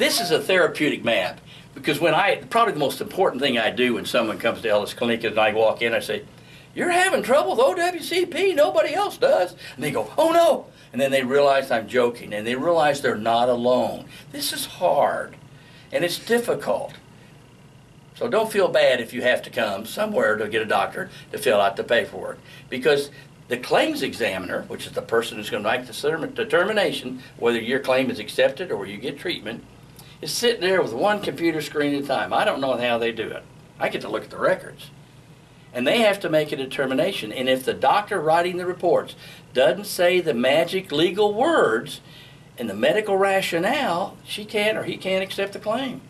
This is a therapeutic map because when I, probably the most important thing I do when someone comes to Ellis Clinic and I walk in, I say, You're having trouble with OWCP, nobody else does. And they go, Oh no. And then they realize I'm joking and they realize they're not alone. This is hard and it's difficult. So don't feel bad if you have to come somewhere to get a doctor to fill out the paperwork because the claims examiner, which is the person who's going to make the determination whether your claim is accepted or you get treatment, is sitting there with one computer screen at a time. I don't know how they do it. I get to look at the records. And they have to make a determination. And if the doctor writing the reports doesn't say the magic legal words and the medical rationale, she can't or he can't accept the claim.